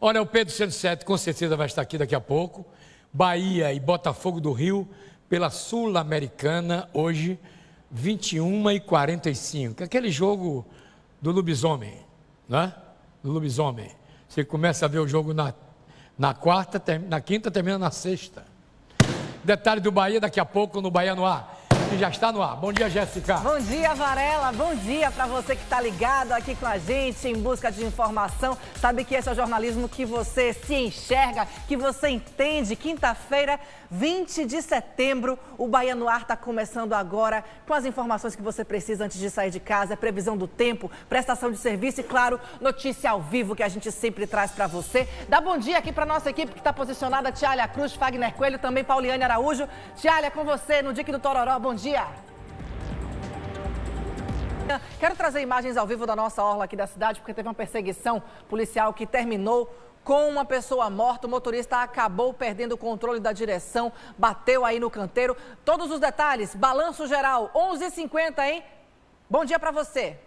Olha, o Pedro 107 com certeza vai estar aqui daqui a pouco. Bahia e Botafogo do Rio pela Sul-Americana hoje, 21 e 45. Aquele jogo do lobisomem, né? Do lobisomem. Você começa a ver o jogo na, na quarta, na quinta, termina na sexta. Detalhe do Bahia daqui a pouco no Bahia no Ar que já está no ar. Bom dia, Jéssica. Bom dia, Varela. Bom dia para você que está ligado aqui com a gente em busca de informação. Sabe que esse é o jornalismo que você se enxerga, que você entende. Quinta-feira, 20 de setembro, o Bahia no Ar está começando agora com as informações que você precisa antes de sair de casa, previsão do tempo, prestação de serviço e, claro, notícia ao vivo que a gente sempre traz para você. Dá bom dia aqui para nossa equipe que está posicionada, Tialia Cruz, Fagner Coelho, também Pauliane Araújo. Tialia, com você no Dique do Tororó. Bom dia. Quero trazer imagens ao vivo da nossa orla aqui da cidade, porque teve uma perseguição policial que terminou com uma pessoa morta. O motorista acabou perdendo o controle da direção, bateu aí no canteiro. Todos os detalhes, balanço geral, 11h50, hein? Bom dia para você.